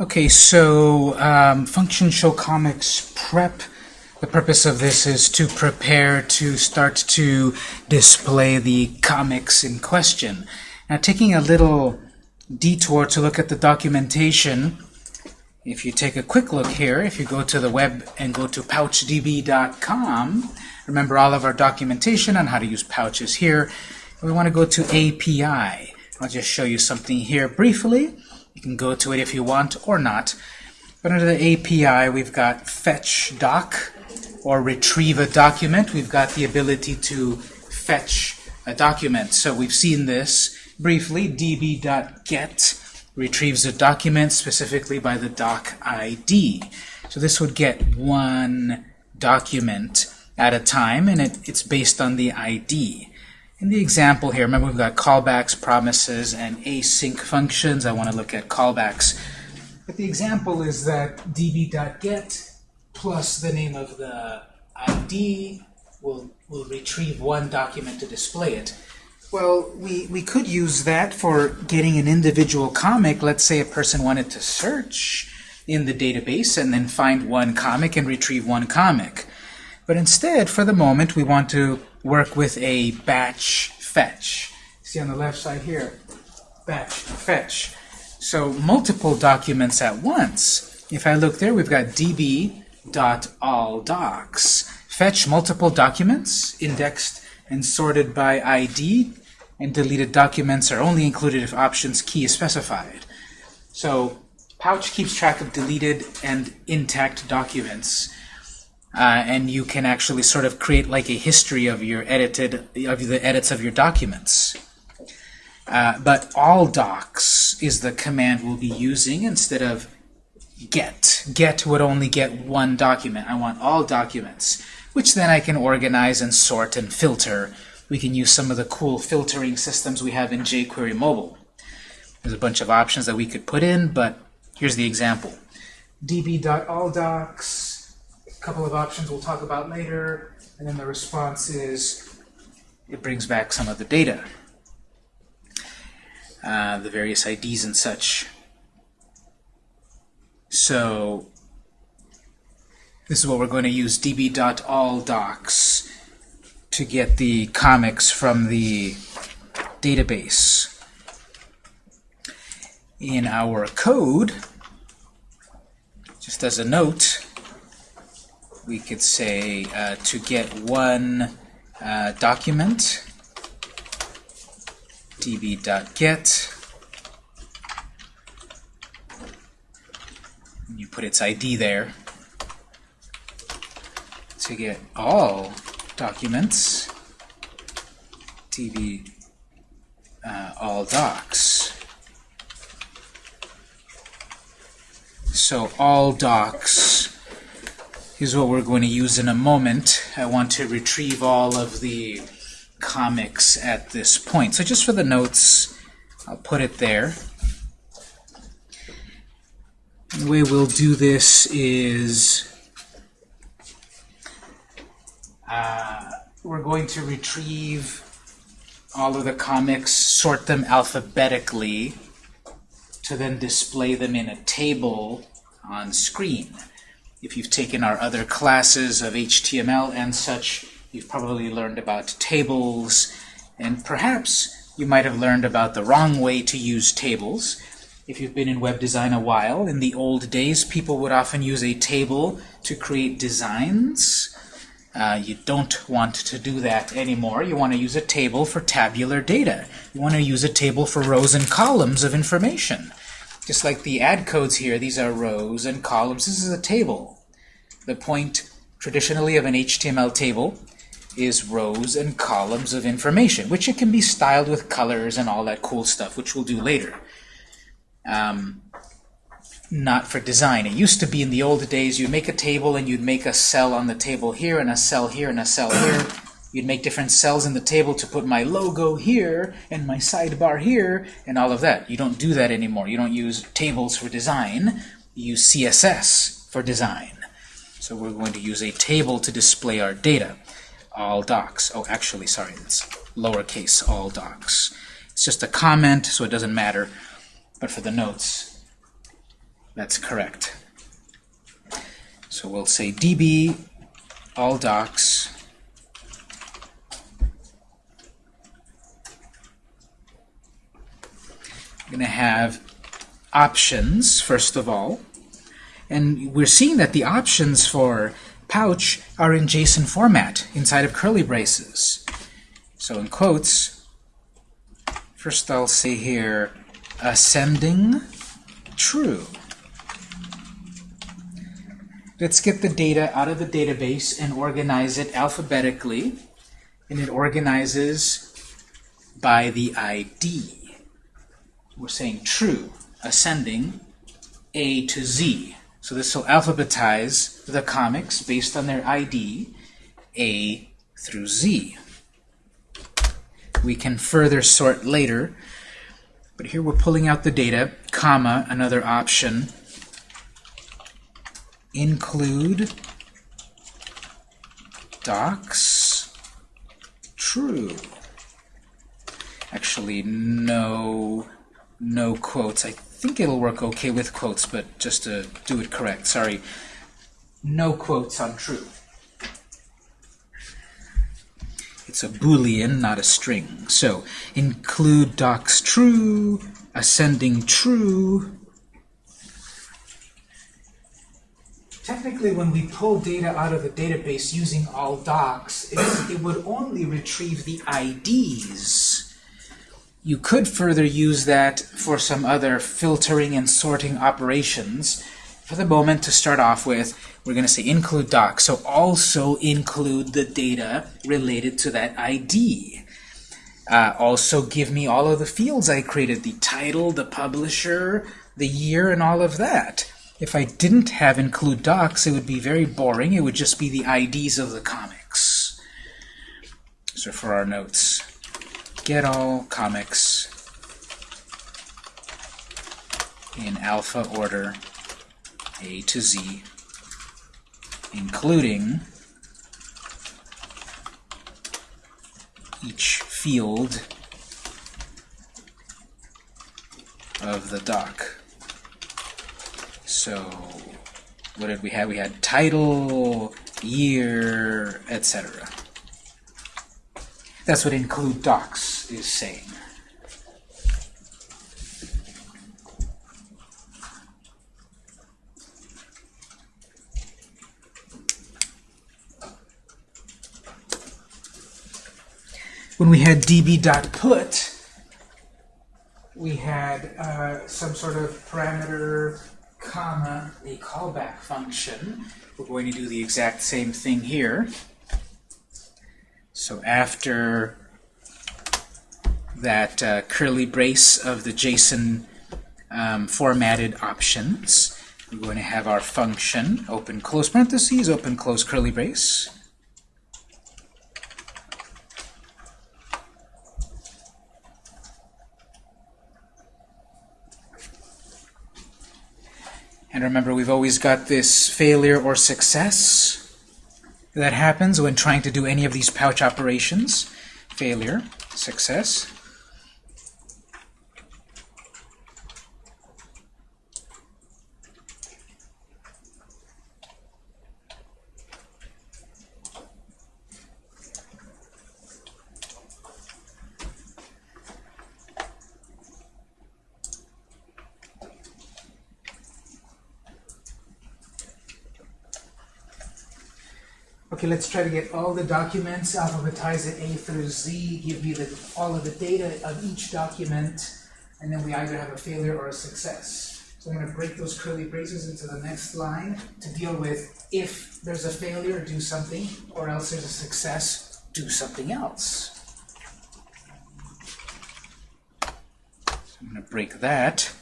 Okay, so um, function show comics prep. The purpose of this is to prepare to start to display the comics in question. Now, taking a little detour to look at the documentation, if you take a quick look here, if you go to the web and go to pouchdb.com, remember all of our documentation on how to use pouches here. We want to go to API. I'll just show you something here briefly. You can go to it if you want or not. But under the API, we've got fetch doc or retrieve a document. We've got the ability to fetch a document. So we've seen this briefly. db.get retrieves a document specifically by the doc ID. So this would get one document at a time, and it, it's based on the ID. In the example here, remember we've got callbacks, promises, and async functions. I want to look at callbacks. But the example is that db.get plus the name of the ID will, will retrieve one document to display it. Well, we, we could use that for getting an individual comic. Let's say a person wanted to search in the database and then find one comic and retrieve one comic. But instead, for the moment, we want to work with a batch fetch. See on the left side here, batch fetch. So multiple documents at once. If I look there, we've got db.allDocs. Fetch multiple documents, indexed and sorted by ID, and deleted documents are only included if options key is specified. So Pouch keeps track of deleted and intact documents uh, and you can actually sort of create like a history of your edited of the edits of your documents. Uh, but all docs is the command we'll be using instead of get. Get would only get one document. I want all documents, which then I can organize and sort and filter. We can use some of the cool filtering systems we have in jQuery Mobile. There's a bunch of options that we could put in, but here's the example. db.allDocs couple of options we'll talk about later, and then the response is it brings back some of the data, uh, the various IDs and such. So this is what we're going to use db.allDocs to get the comics from the database. In our code, just as a note, we could say uh, to get one uh, document. Db.get you put its ID there to get all documents. Db uh, all docs. So all docs is what we're going to use in a moment. I want to retrieve all of the comics at this point. So just for the notes, I'll put it there. The way we'll do this is uh, we're going to retrieve all of the comics, sort them alphabetically, to then display them in a table on screen. If you've taken our other classes of HTML and such, you've probably learned about tables, and perhaps you might have learned about the wrong way to use tables. If you've been in web design a while, in the old days, people would often use a table to create designs. Uh, you don't want to do that anymore. You want to use a table for tabular data. You want to use a table for rows and columns of information. Just like the add codes here, these are rows and columns. This is a table. The point traditionally of an HTML table is rows and columns of information, which it can be styled with colors and all that cool stuff, which we'll do later. Um, not for design. It used to be in the old days you'd make a table and you'd make a cell on the table here and a cell here and a cell here. You'd make different cells in the table to put my logo here and my sidebar here and all of that. You don't do that anymore. You don't use tables for design. You use CSS for design. So we're going to use a table to display our data. All docs. Oh, actually, sorry, it's lowercase all docs. It's just a comment, so it doesn't matter. But for the notes, That's correct. So we'll say db all docs I'm going to have options, first of all. And we're seeing that the options for pouch are in JSON format inside of curly braces. So in quotes, first I'll say here, ascending true. Let's get the data out of the database and organize it alphabetically. And it organizes by the ID we're saying true, ascending A to Z. So this will alphabetize the comics based on their ID, A through Z. We can further sort later, but here we're pulling out the data, comma, another option, include docs true. Actually, no no quotes. I think it'll work okay with quotes, but just to do it correct, sorry. No quotes on true. It's a boolean, not a string. So include docs true, ascending true. Technically, when we pull data out of a database using all docs, it, it would only retrieve the IDs you could further use that for some other filtering and sorting operations. For the moment, to start off with, we're going to say include doc, so also include the data related to that ID. Uh, also give me all of the fields I created, the title, the publisher, the year, and all of that. If I didn't have include docs, it would be very boring. It would just be the IDs of the comics. So for our notes get all comics in alpha order A to Z, including each field of the doc. So what did we have? We had title, year, etc. That's what include docs is saying. When we had db.put, we had uh, some sort of parameter, comma, a callback function. We're going to do the exact same thing here. So after that uh, curly brace of the JSON um, formatted options, we're going to have our function, open close parentheses, open close curly brace. And remember, we've always got this failure or success that happens when trying to do any of these pouch operations. Failure, success. Okay, let's try to get all the documents, alphabetize it A through Z, give me the, all of the data of each document, and then we either have a failure or a success. So I'm going to break those curly braces into the next line to deal with if there's a failure, do something, or else there's a success, do something else. So I'm going to break that.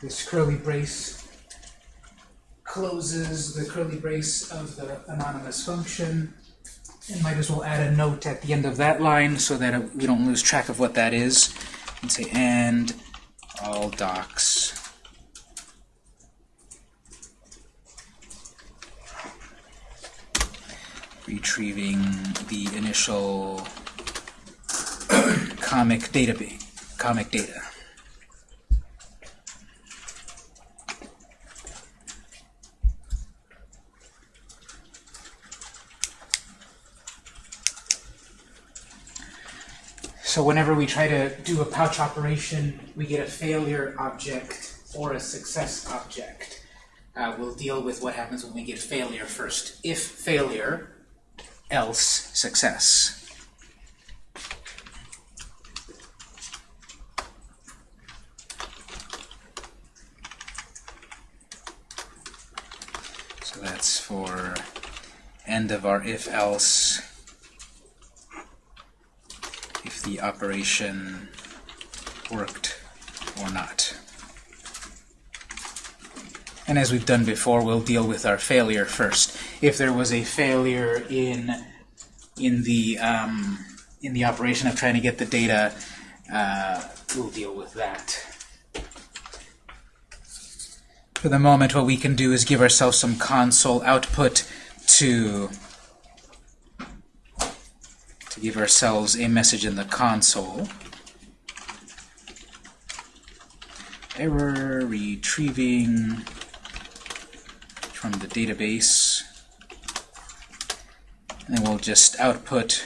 This curly brace closes the curly brace of the anonymous function. And might as well add a note at the end of that line so that we don't lose track of what that is. And say, and all docs retrieving the initial comic database, comic data. So whenever we try to do a pouch operation, we get a failure object or a success object. Uh, we'll deal with what happens when we get failure first. If failure, else success. So that's for end of our if-else if the operation worked or not. And as we've done before, we'll deal with our failure first. If there was a failure in in the um, in the operation of trying to get the data, uh, we'll deal with that. For the moment, what we can do is give ourselves some console output to to give ourselves a message in the console. Error retrieving from the database. And we'll just output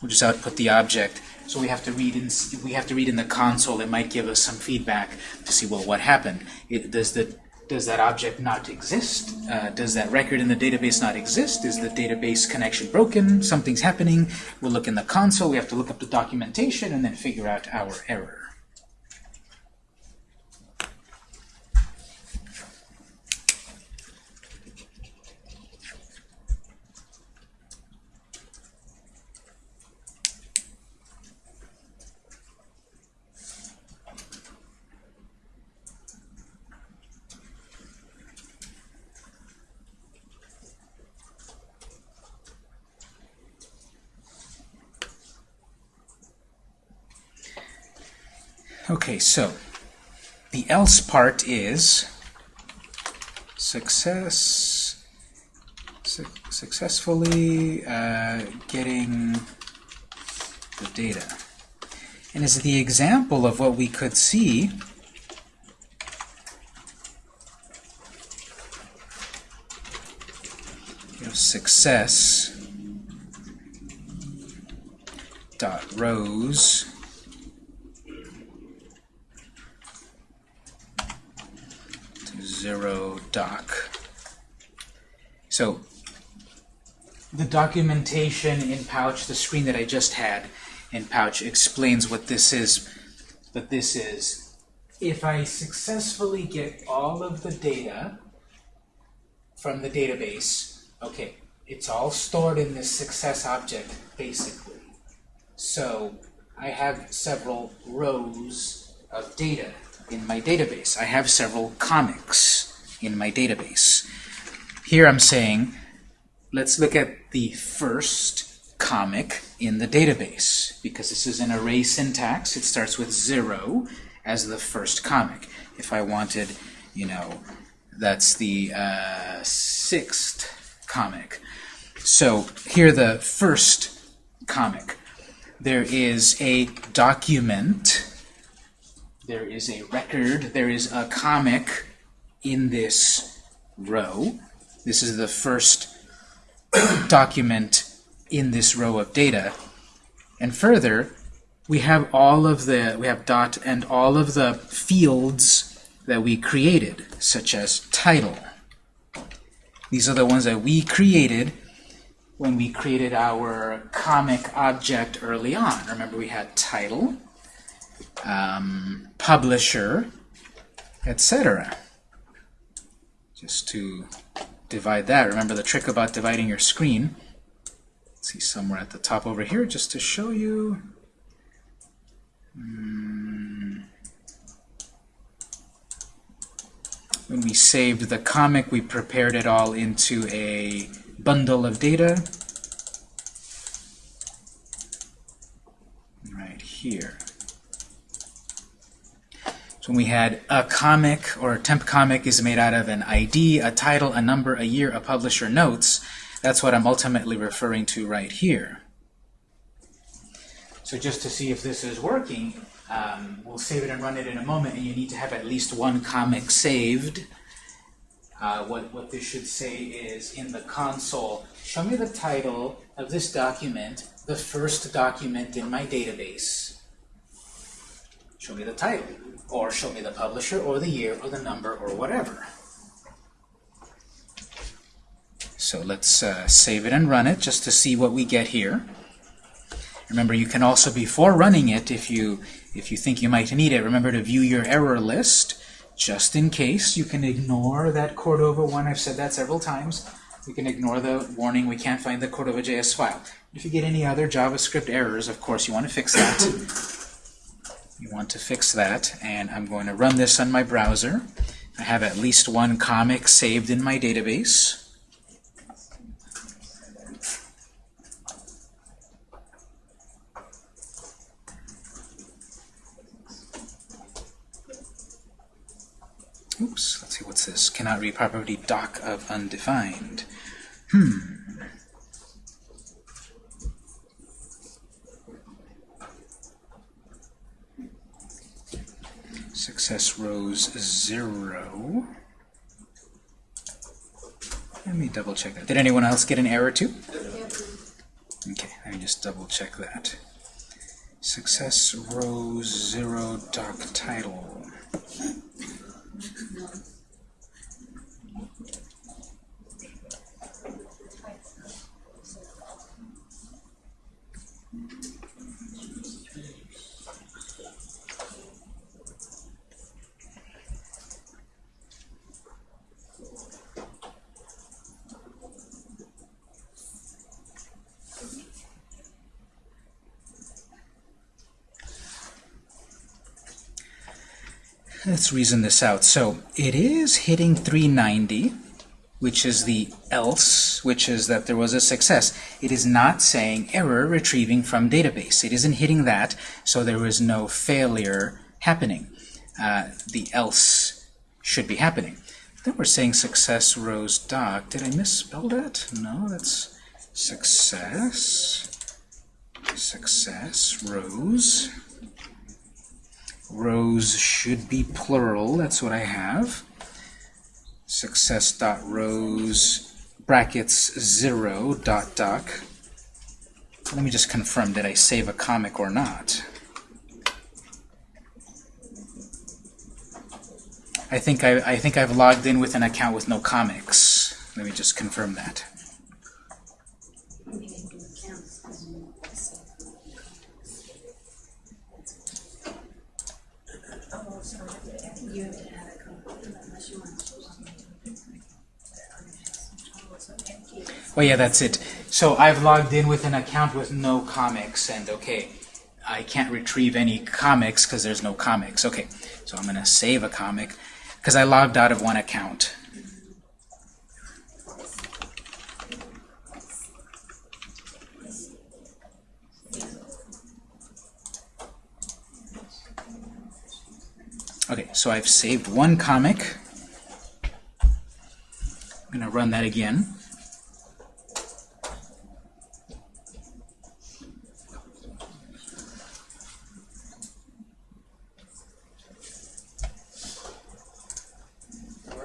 we'll just output the object. So we have to read in we have to read in the console. It might give us some feedback to see well what happened. It, does the does that object not exist? Uh, does that record in the database not exist? Is the database connection broken? Something's happening. We'll look in the console. We have to look up the documentation and then figure out our error. Okay, so the else part is success su successfully uh, getting the data. And as the example of what we could see you know, success dot rows zero doc. So the documentation in Pouch, the screen that I just had in Pouch, explains what this is. But this is, if I successfully get all of the data from the database, okay, it's all stored in this success object, basically. So I have several rows of data in my database. I have several comics in my database. Here I'm saying, let's look at the first comic in the database. Because this is an array syntax, it starts with 0 as the first comic. If I wanted, you know, that's the uh, sixth comic. So here the first comic. There is a document there is a record, there is a comic in this row. This is the first document in this row of data. And further, we have all of the, we have dot and all of the fields that we created, such as title. These are the ones that we created when we created our comic object early on. Remember we had title, um, publisher, etc. Just to divide that. Remember the trick about dividing your screen. Let's see somewhere at the top over here, just to show you. Mm. When we saved the comic, we prepared it all into a bundle of data. Right here. So when we had a comic or a temp comic is made out of an ID, a title, a number, a year, a publisher, notes, that's what I'm ultimately referring to right here. So just to see if this is working, um, we'll save it and run it in a moment, and you need to have at least one comic saved Uh, what, what this should say is in the console, show me the title of this document, the first document in my database. Show me the title, or show me the publisher, or the year, or the number, or whatever. So let's uh, save it and run it just to see what we get here. Remember, you can also, before running it, if you, if you think you might need it, remember to view your error list, just in case. You can ignore that Cordova one. I've said that several times. You can ignore the warning, we can't find the Cordova.js file. If you get any other JavaScript errors, of course, you want to fix that. You want to fix that, and I'm going to run this on my browser. I have at least one comic saved in my database. Oops, let's see, what's this? Cannot read property doc of undefined. Hmm. Success rows zero. Let me double check that. Did anyone else get an error too? Okay, let me just double check that. Success rows zero doc title. Let's reason this out. So it is hitting 390, which is the else, which is that there was a success. It is not saying error retrieving from database. It isn't hitting that, so there is no failure happening. Uh, the else should be happening. Then we're saying success rows doc. Did I misspell that? No, that's success. Success rows rows should be plural. That's what I have. Success.rows brackets 0 dot doc. Let me just confirm, did I save a comic or not? I think I, I think I've logged in with an account with no comics. Let me just confirm that. Oh yeah, that's it. So I've logged in with an account with no comics, and okay, I can't retrieve any comics because there's no comics. Okay, so I'm going to save a comic because I logged out of one account. Okay, so I've saved one comic. I'm going to run that again.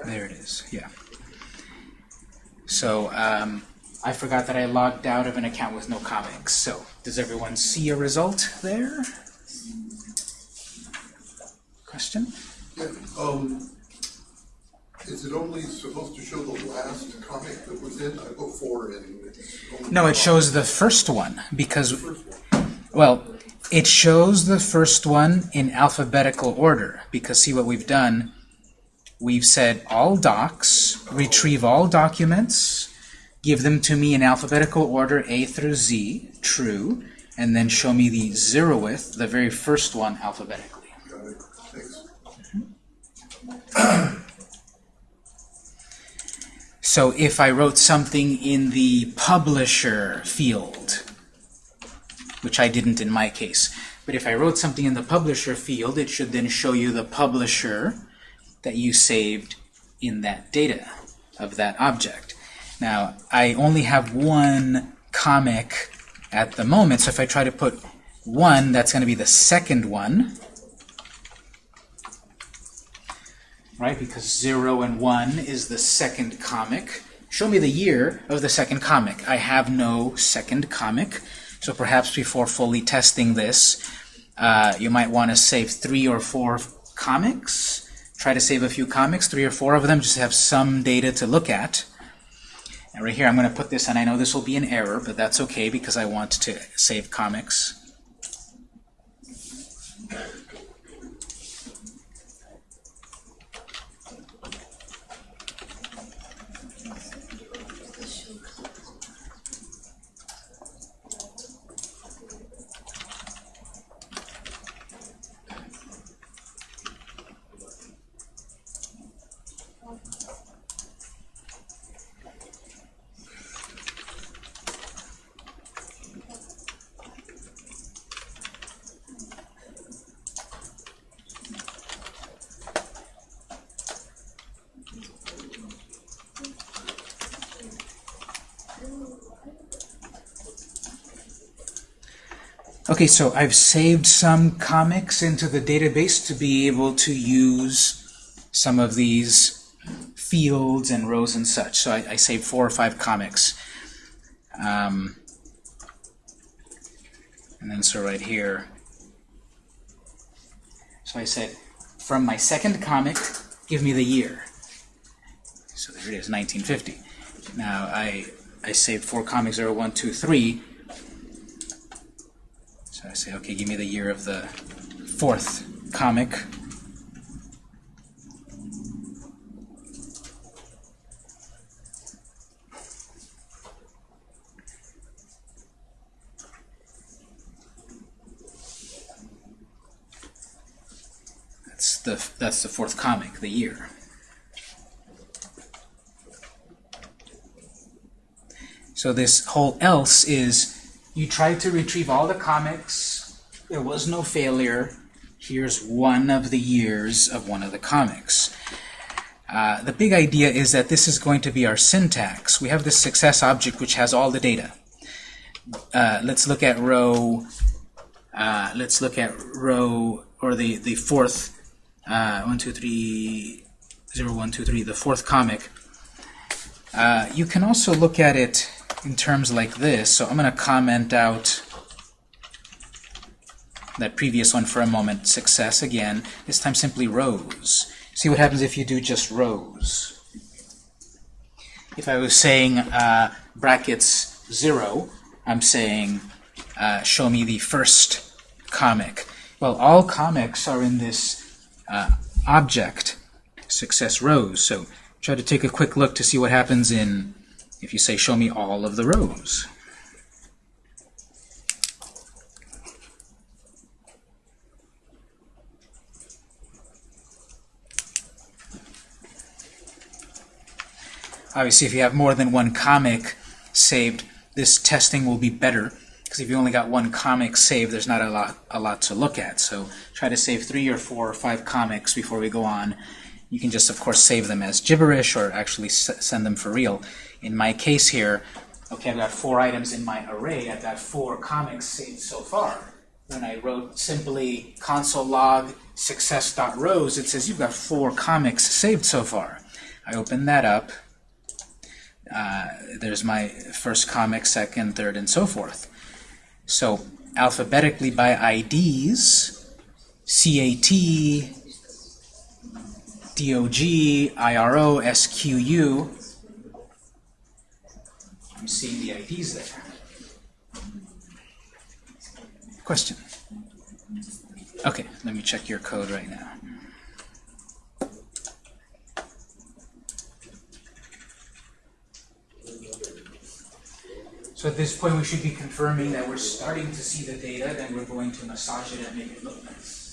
There it is, yeah. So um, I forgot that I logged out of an account with no comics. So does everyone see a result there? Question? Yeah, um, is it only supposed to show the last comic that was in? I four in. No, it shows the first one because, well, it shows the first one in alphabetical order because see what we've done? We've said all docs, retrieve all documents, give them to me in alphabetical order A through Z, true, and then show me the zeroth, the very first one alphabetically. So if I wrote something in the publisher field, which I didn't in my case, but if I wrote something in the publisher field, it should then show you the publisher that you saved in that data of that object. Now, I only have one comic at the moment, so if I try to put one, that's going to be the second one. right? Because 0 and 1 is the second comic. Show me the year of the second comic. I have no second comic, so perhaps before fully testing this, uh, you might want to save three or four comics. Try to save a few comics, three or four of them, just have some data to look at. And right here, I'm going to put this, and I know this will be an error, but that's okay because I want to save comics. Okay, so I've saved some comics into the database to be able to use some of these fields and rows and such. So I, I saved four or five comics. Um, and then so right here. So I said, from my second comic, give me the year. So there it is, 1950. Now I, I saved four comics, 0, 1, 2, 3. Say, okay, give me the year of the fourth comic. That's the that's the fourth comic, the year. So this whole else is you try to retrieve all the comics. There was no failure. Here's one of the years of one of the comics. Uh, the big idea is that this is going to be our syntax. We have this success object which has all the data. Uh, let's look at row. Uh, let's look at row or the the fourth uh, one two three zero one two three the fourth comic. Uh, you can also look at it in terms like this. So I'm going to comment out that previous one for a moment, success again, this time simply rows. See what happens if you do just rows. If I was saying uh, brackets 0, I'm saying uh, show me the first comic. Well, all comics are in this uh, object, success rows. So try to take a quick look to see what happens in if you say show me all of the rows. Obviously, if you have more than one comic saved, this testing will be better because if you only got one comic saved, there's not a lot, a lot to look at. So try to save three or four or five comics before we go on. You can just, of course, save them as gibberish or actually send them for real. In my case here, okay, I've got four items in my array. I've got four comics saved so far. When I wrote simply console log success.rows, it says you've got four comics saved so far. I open that up. Uh, there's my first comic, second, third, and so forth. So alphabetically by IDs, CAT, DOG, IRO, SQU, I'm seeing the IDs there. Question? Okay, let me check your code right now. So at this point, we should be confirming that we're starting to see the data, then we're going to massage it and make it look nice.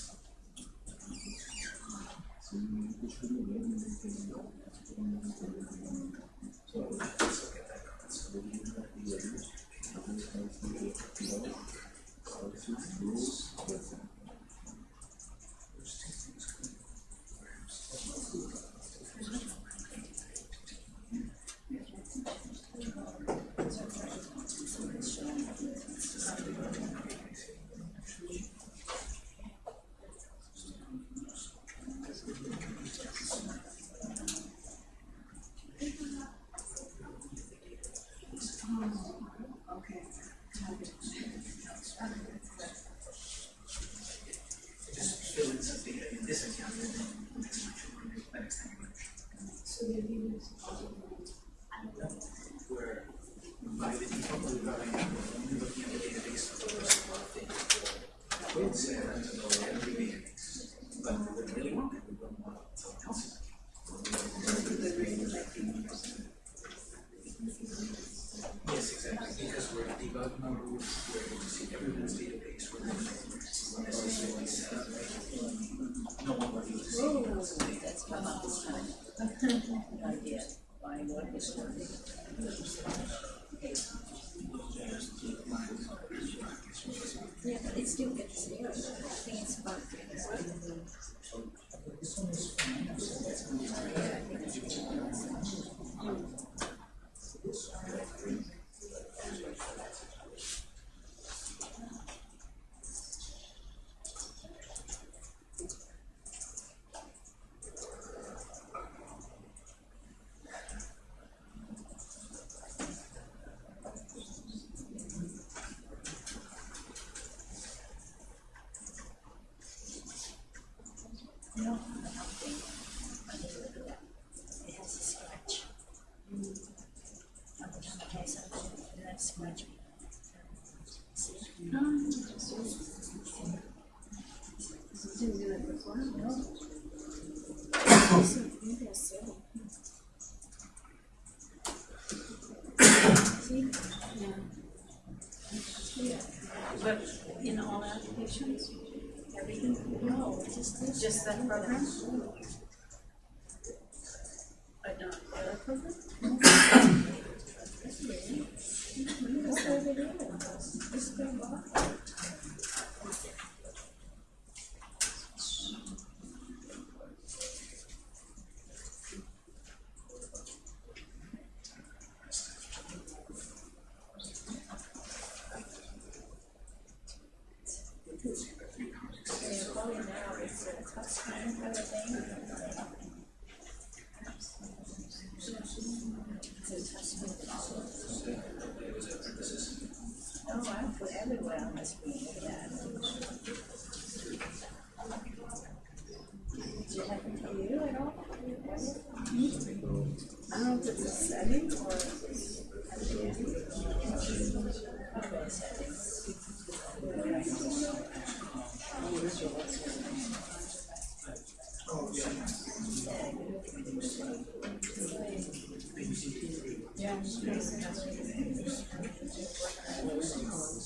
just that further.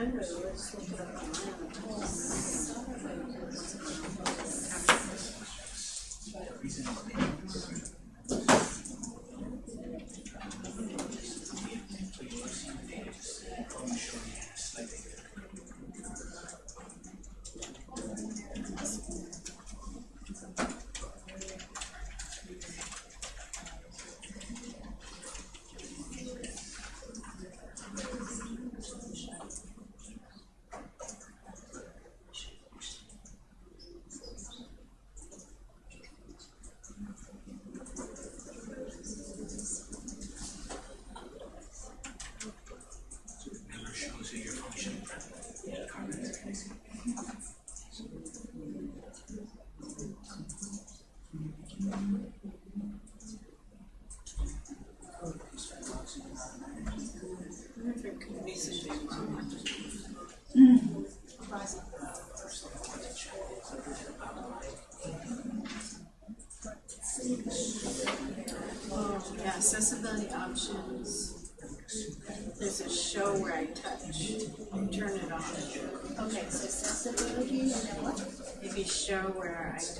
Thank you. Where I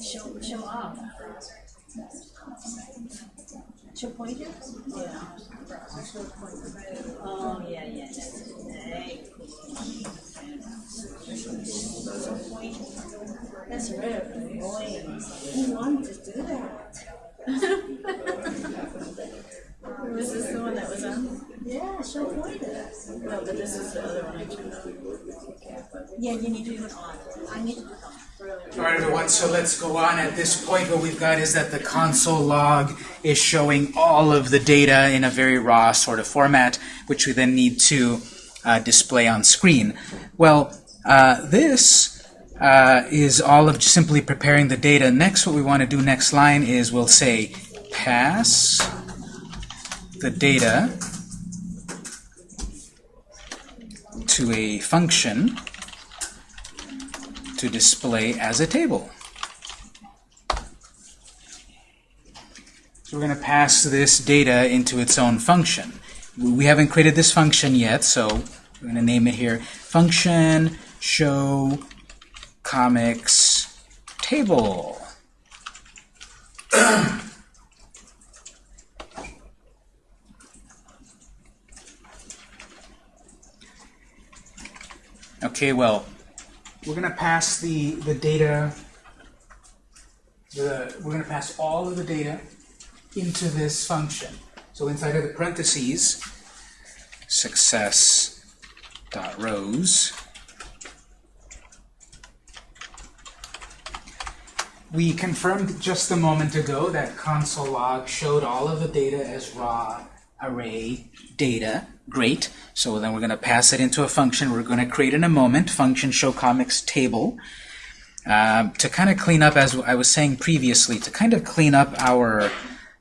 Show, show she'll up. She'll point you? Yeah. Oh, yeah, yeah. Hey. That's rare. Boy, who wanted to do that? This is the one that was on? Yeah, she pointed it. No, but this is the other one I turned. Yeah, you need to put on. I need to put on. All right, everyone, so let's go on. At this point, what we've got is that the console log is showing all of the data in a very raw sort of format, which we then need to uh, display on screen. Well, uh, this uh, is all of simply preparing the data. Next, what we want to do next line is we'll say pass the data to a function to display as a table. So we're going to pass this data into its own function. We haven't created this function yet, so we're going to name it here function show comics table. Okay, well, we're going to pass the, the data, the, we're going to pass all of the data into this function. So inside of the parentheses, success rows, we confirmed just a moment ago that console log showed all of the data as raw array data. Great. So then we're going to pass it into a function we're going to create in a moment, function show comics table, um, to kind of clean up, as I was saying previously, to kind of clean up our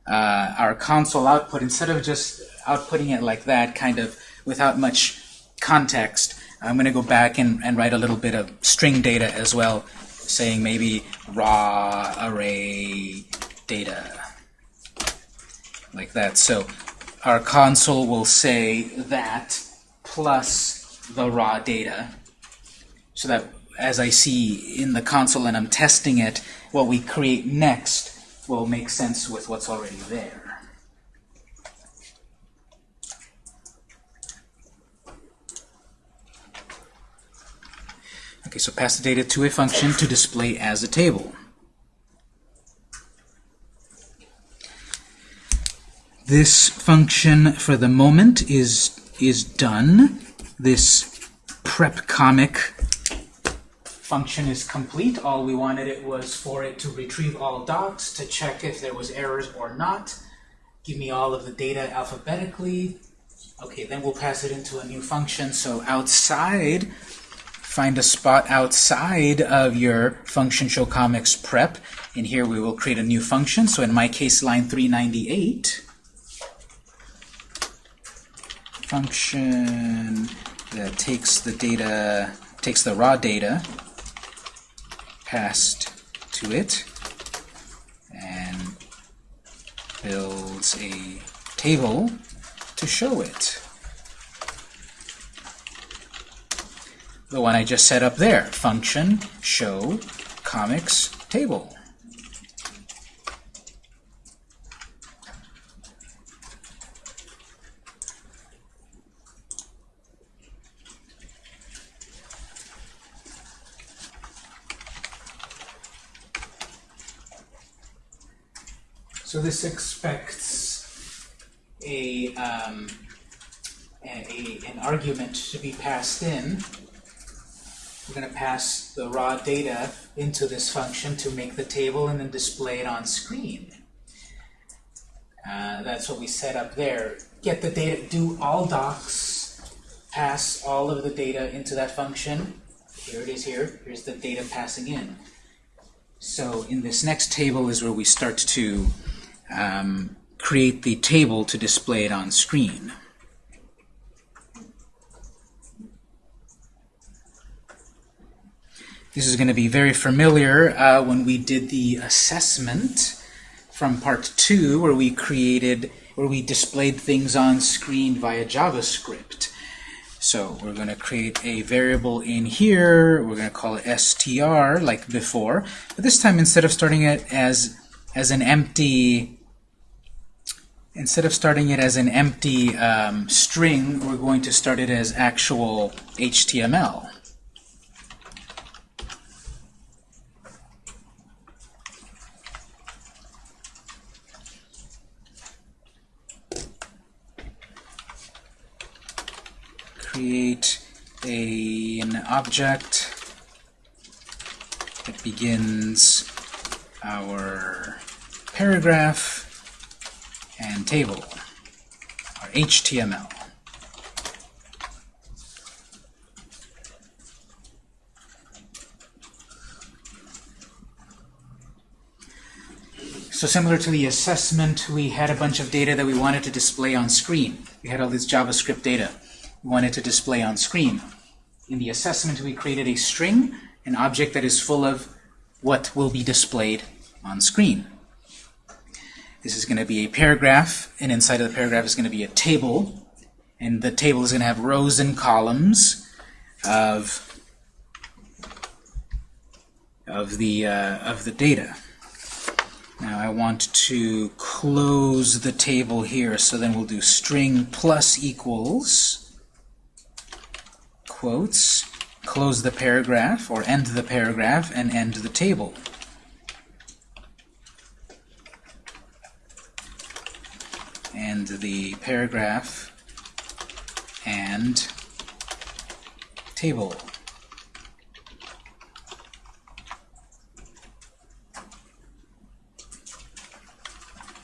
uh, our console output instead of just outputting it like that, kind of without much context. I'm going to go back and, and write a little bit of string data as well, saying maybe raw array data, like that. So our console will say that plus the raw data so that as I see in the console and I'm testing it, what we create next will make sense with what's already there. Okay, so pass the data to a function to display as a table. This function for the moment is is done. This prep comic function is complete. All we wanted it was for it to retrieve all docs, to check if there was errors or not, give me all of the data alphabetically. Okay, then we'll pass it into a new function. So outside, find a spot outside of your function show comics prep. And here we will create a new function. So in my case, line 398 function that takes the data, takes the raw data passed to it and builds a table to show it. The one I just set up there, function show comics table. So this expects a, um, a, an argument to be passed in. We're going to pass the raw data into this function to make the table and then display it on screen. Uh, that's what we set up there. Get the data, do all docs, pass all of the data into that function. Here it is here. Here's the data passing in. So in this next table is where we start to um, create the table to display it on screen. This is going to be very familiar uh, when we did the assessment from part two, where we created, where we displayed things on screen via JavaScript. So we're going to create a variable in here. We're going to call it str, like before. But this time, instead of starting it as as an empty instead of starting it as an empty um, string, we're going to start it as actual HTML. create a, an object that begins our paragraph and table, our HTML. So similar to the assessment, we had a bunch of data that we wanted to display on screen. We had all this JavaScript data we wanted to display on screen. In the assessment, we created a string, an object that is full of what will be displayed on screen. This is going to be a paragraph, and inside of the paragraph is going to be a table, and the table is going to have rows and columns of of the uh, of the data. Now I want to close the table here, so then we'll do string plus equals quotes, close the paragraph, or end the paragraph, and end the table. And the paragraph and table.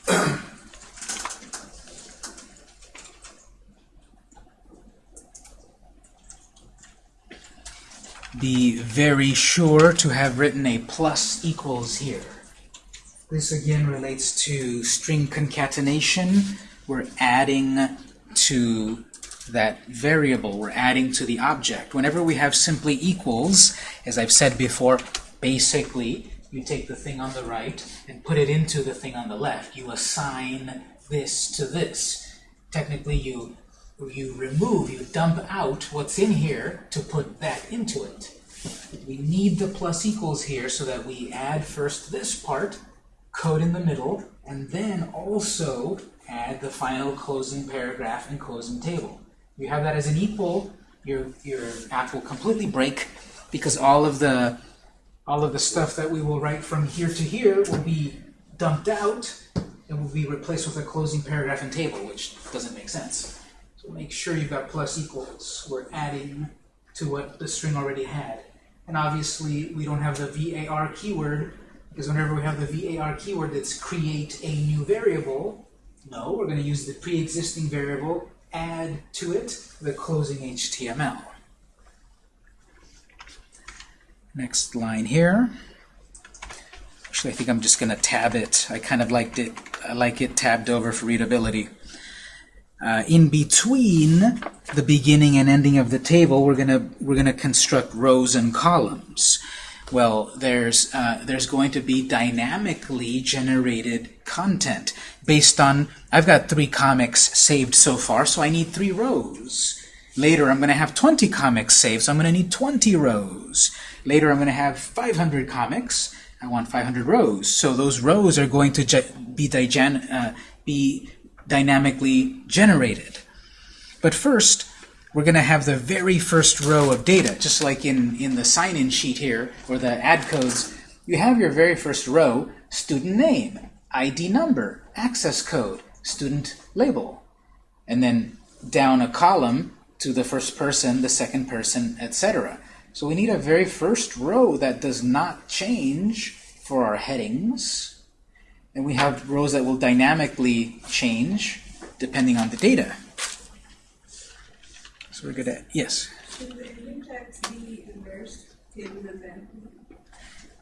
be very sure to have written a plus equals here. This again relates to string concatenation. We're adding to that variable. We're adding to the object. Whenever we have simply equals, as I've said before, basically you take the thing on the right and put it into the thing on the left. You assign this to this. Technically, you you remove, you dump out what's in here to put that into it. We need the plus equals here so that we add first this part, code in the middle, and then also add the final closing paragraph and closing table. You have that as an equal, your, your app will completely break because all of the all of the stuff that we will write from here to here will be dumped out and will be replaced with a closing paragraph and table, which doesn't make sense. So make sure you've got plus equals. We're adding to what the string already had. And obviously, we don't have the var keyword, because whenever we have the var keyword that's create a new variable, no, we're going to use the pre-existing variable, add to it the closing HTML. Next line here. Actually, I think I'm just going to tab it. I kind of liked it. I like it tabbed over for readability. Uh, in between the beginning and ending of the table, we're gonna we're gonna construct rows and columns. Well, there's uh, there's going to be dynamically generated content based on I've got three comics saved so far, so I need three rows. Later, I'm going to have 20 comics saved, so I'm going to need 20 rows. Later, I'm going to have 500 comics. I want 500 rows. So those rows are going to be, uh, be dynamically generated. But first, we're going to have the very first row of data, just like in, in the sign-in sheet here, or the ad codes. You have your very first row, student name, ID number, access code, student label. And then down a column to the first person, the second person, etc. So we need a very first row that does not change for our headings. And we have rows that will dynamically change depending on the data. So we're good at, yes? Should the index be inversed in the event?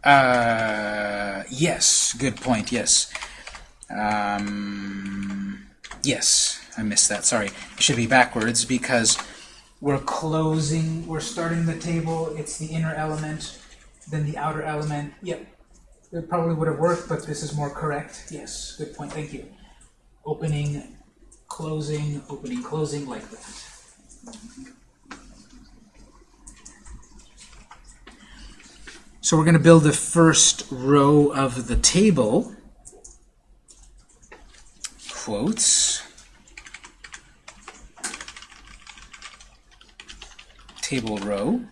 Uh, yes, good point, yes. Um, yes, I missed that, sorry. It should be backwards because we're closing, we're starting the table, it's the inner element, then the outer element. Yep, it probably would have worked, but this is more correct. Yes, good point, thank you. Opening, closing, opening, closing, like that. So we're going to build the first row of the table. Quotes. Table row.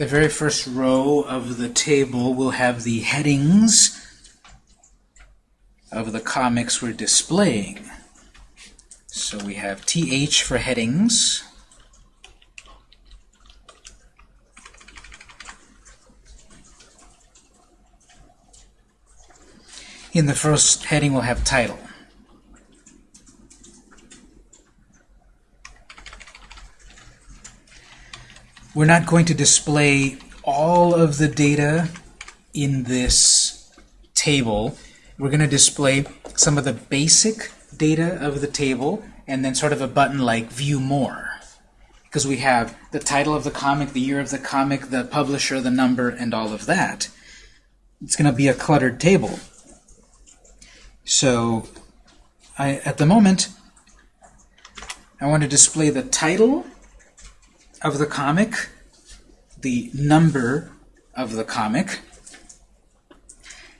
The very first row of the table will have the headings of the comics we're displaying. So we have TH for headings. In the first heading, we'll have title. We're not going to display all of the data in this table. We're going to display some of the basic data of the table and then sort of a button like View More. Because we have the title of the comic, the year of the comic, the publisher, the number, and all of that. It's going to be a cluttered table. So I, at the moment, I want to display the title of the comic, the number of the comic,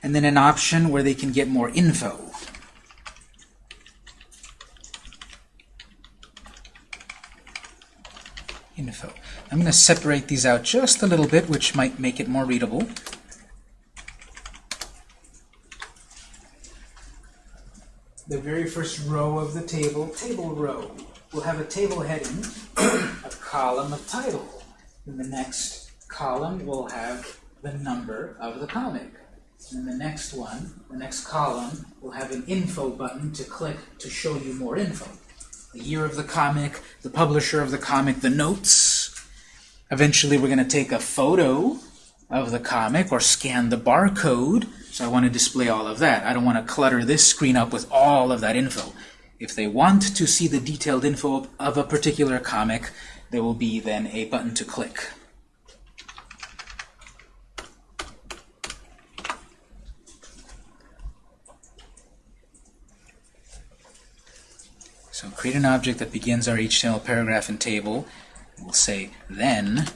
and then an option where they can get more info. Info. I'm going to separate these out just a little bit, which might make it more readable. The very first row of the table, table row, will have a table heading, a column of title. In the next column, we'll have the number of the comic. And the next one, the next column, will have an info button to click to show you more info. The year of the comic, the publisher of the comic, the notes. Eventually we're going to take a photo of the comic or scan the barcode. So I want to display all of that. I don't want to clutter this screen up with all of that info. If they want to see the detailed info of a particular comic, there will be then a button to click. So create an object that begins our HTML paragraph and table. We'll say then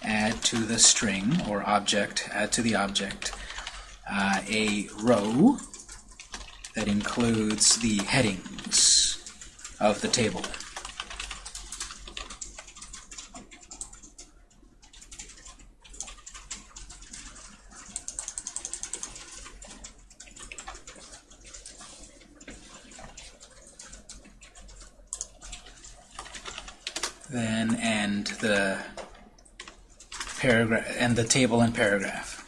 add to the string or object, add to the object, uh, a row that includes the headings of the table. Then end the paragraph and the table and paragraph.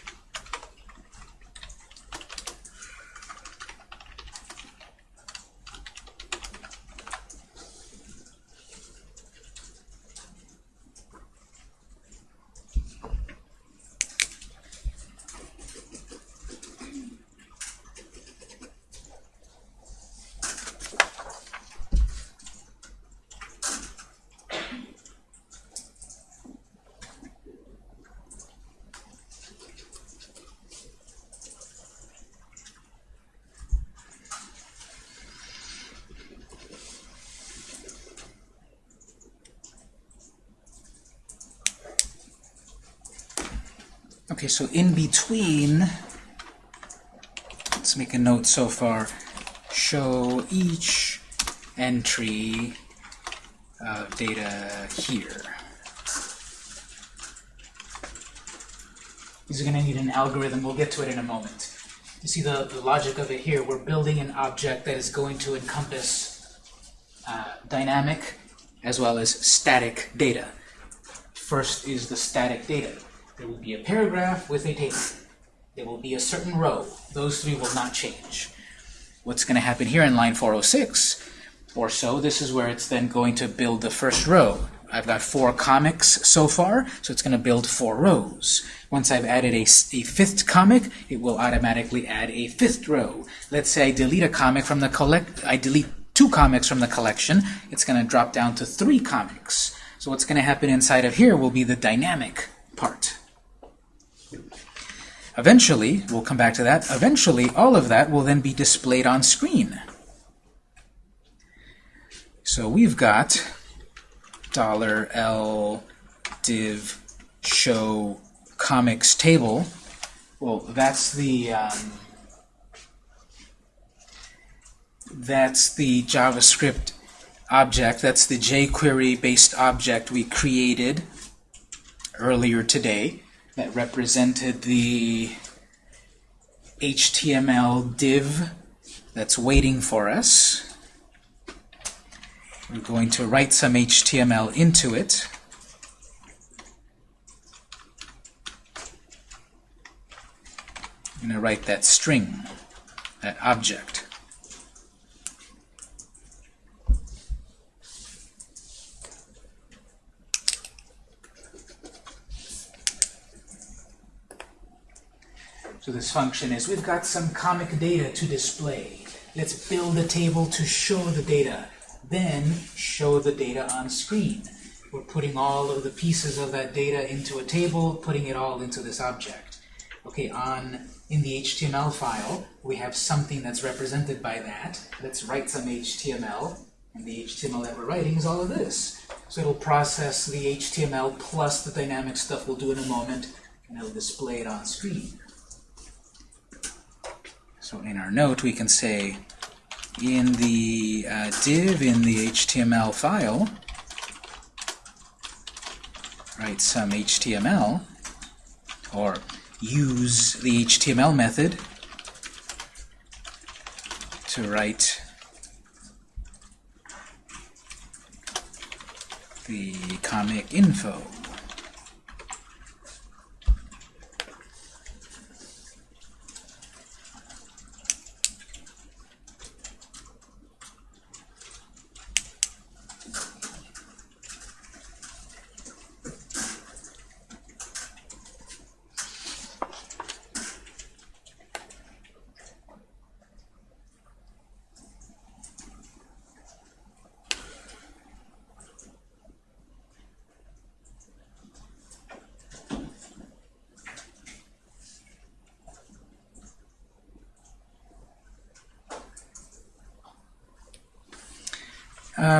So in between, let's make a note so far, show each entry of data here. These are going to need an algorithm. We'll get to it in a moment. You see the, the logic of it here. We're building an object that is going to encompass uh, dynamic as well as static data. First is the static data. There will be a paragraph with a table. There will be a certain row. Those three will not change. What's going to happen here in line 406 or so, this is where it's then going to build the first row. I've got four comics so far, so it's going to build four rows. Once I've added a, a fifth comic, it will automatically add a fifth row. Let's say I delete a comic from the collect, I delete two comics from the collection, it's going to drop down to three comics. So what's going to happen inside of here will be the dynamic part. Eventually, we'll come back to that, eventually all of that will then be displayed on screen. So we've got dollar $L div show comics table. Well, that's the um, that's the JavaScript object. That's the jQuery based object we created earlier today that represented the HTML div that's waiting for us. We're going to write some HTML into it. I'm going to write that string, that object. So this function is, we've got some comic data to display. Let's build a table to show the data. Then show the data on screen. We're putting all of the pieces of that data into a table, putting it all into this object. Okay, on in the HTML file, we have something that's represented by that. Let's write some HTML. And the HTML that we're writing is all of this. So it'll process the HTML plus the dynamic stuff we'll do in a moment, and it'll display it on screen. So in our note, we can say in the uh, div in the HTML file, write some HTML, or use the HTML method to write the comic info.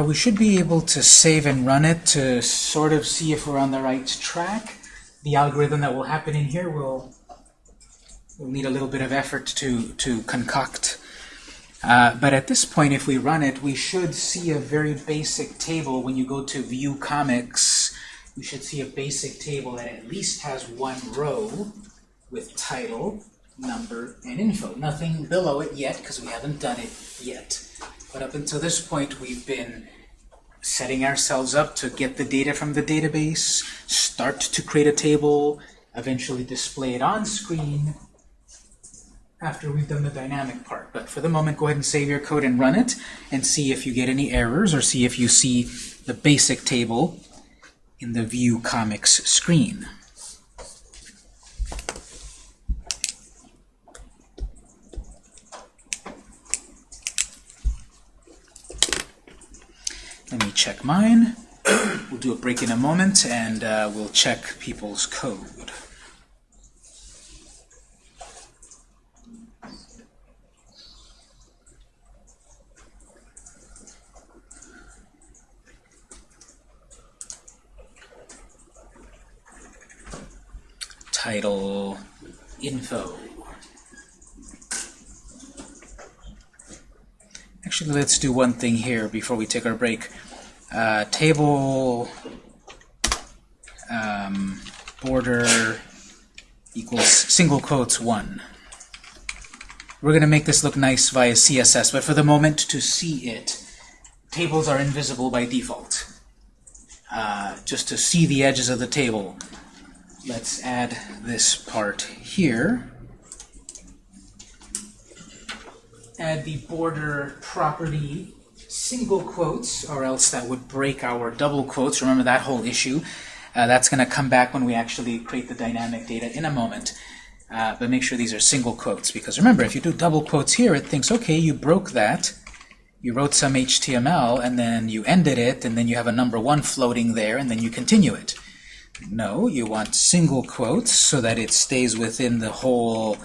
Uh, we should be able to save and run it to sort of see if we're on the right track. The algorithm that will happen in here will, will need a little bit of effort to, to concoct. Uh, but at this point, if we run it, we should see a very basic table. When you go to View Comics, we should see a basic table that at least has one row with title, number, and info. Nothing below it yet, because we haven't done it yet. But up until this point, we've been setting ourselves up to get the data from the database, start to create a table, eventually display it on screen after we've done the dynamic part. But for the moment, go ahead and save your code and run it and see if you get any errors or see if you see the basic table in the View Comics screen. Let me check mine. We'll do a break in a moment, and uh, we'll check people's code. Title, info. Actually, let's do one thing here before we take our break. Uh, table um, border equals single quotes 1. We're going to make this look nice via CSS, but for the moment, to see it, tables are invisible by default. Uh, just to see the edges of the table, let's add this part here. add the border property single quotes, or else that would break our double quotes. Remember that whole issue. Uh, that's going to come back when we actually create the dynamic data in a moment. Uh, but make sure these are single quotes, because remember, if you do double quotes here, it thinks, okay, you broke that. You wrote some HTML, and then you ended it, and then you have a number one floating there, and then you continue it. No, you want single quotes so that it stays within the whole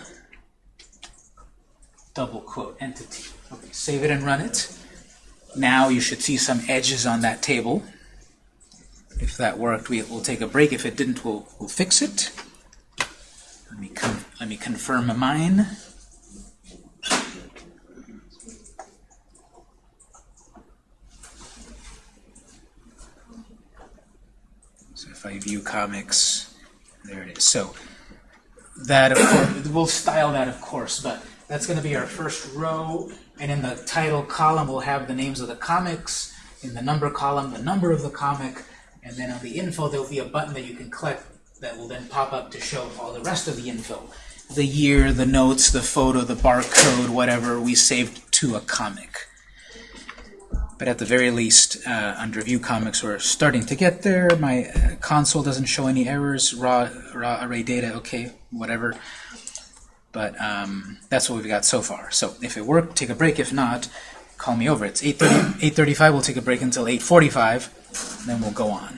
double quote entity. Okay, save it and run it. Now you should see some edges on that table. If that worked, we, will take a break. If it didn't, we'll, we'll fix it. Let me, let me confirm mine. So if I view comics, there it is. So that, of course, we'll style that, of course, but that's going to be our first row And in the title column, we'll have the names of the comics. In the number column, the number of the comic. And then on the info, there'll be a button that you can click that will then pop up to show all the rest of the info. The year, the notes, the photo, the barcode, whatever we saved to a comic. But at the very least, uh, under View Comics, we're starting to get there. My uh, console doesn't show any errors. Raw, raw array data, okay, whatever. But um, that's what we've got so far. So if it worked, take a break. If not, call me over. It's 8.30, 8.35. We'll take a break until 8.45. Then we'll go on.